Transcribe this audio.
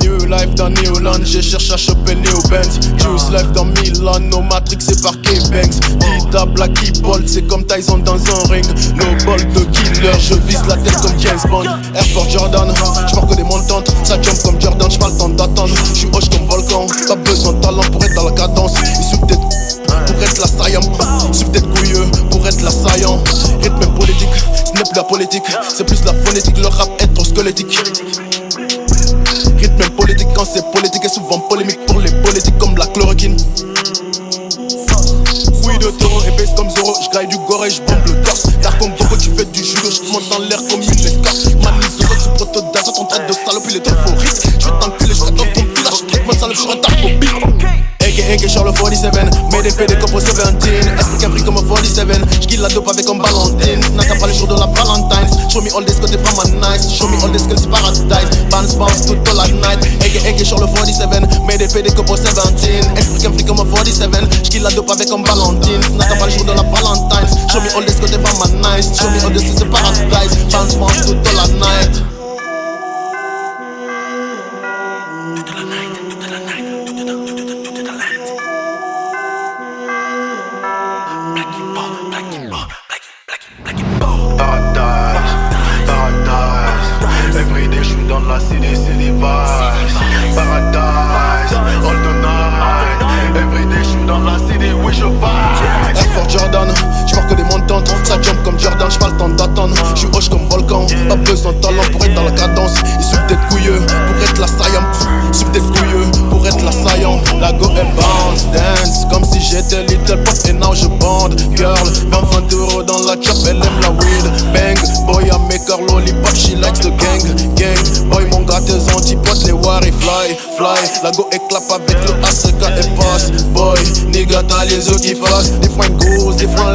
New life dans Neoland, j'ai cherché à choper Léo Benz. Juice life dans Milan, no Matrix c'est par K-Banks Beat Blacky Bolt, c'est comme Tyson dans un ring. No bolt de killer, je vise la tête comme James Bond. Air for Jordan, j'pars que des montantes Ça jump comme Jordan, j'pas le temps d'attendre J'suis hoche comme Volcan, t'as besoin de talent pour être dans la cadence. Il suffit d'être saillant. Suffit d'être couilleux pour être l'assaillant. Rythme politique, ce n'est plus la politique, c'est plus la phonétique. Le rap est trop squelettique. Rythme politique quand c'est politique et souvent polémique pour les politiques comme la chloroquine. Oui de taureau épaisse comme Zoro, j'graille du gore et j'bombe le torse. T'as comme Boko, tu fais du judo, j'monte dans l'air comme une escarpe. Manise de sous proto d'azote, en train de salope, il est trop faux risque. J'vais t'enculer, j'serai dans ton village, moi salope, j'suis retardé aka Charles 47 Made des PD comme 17 Esprit qu'un fric comme 47 J'kill la dope avec un Valentine. N'a pas les jours de la Valentine's. Show me all this côté vraiment nice. Show me all this skills paradise. Bounce bounce toute la night. Aka Charles 47 Made des PD comme 17 Esprit qu'un fric comme 47 J'kill la dope avec un Valentine. N'a pas les jours de la Valentine's. Show me all this côté vraiment nice. Show me all this skills paradise. Bounce bounce toute la night Paradise, paradise. Every day, j'suis dans la city, city vibes. Paradise, all the night. Every day, j'suis dans la city, oui, je vibe. Air Force Jordan, j'marque des montantes Ça jump comme Jordan, j'pas le temps d'attendre J'suis hoche comme volcan, pas besoin de talent pour être dans la cadence. Il suffit d'être couilleux. Pour être la saillant Il d'être couilleux. Pour être la saillant La go elle bounce, dance. Comme si j'étais little pop. Et now je bande Girl, gang Gang, boy mon gars tes antipodes, les wari fly Fly, la go éclate avec le ACK et passe. Boy, nigga t'as les yeux qui fassent Des fois une grosse, des fois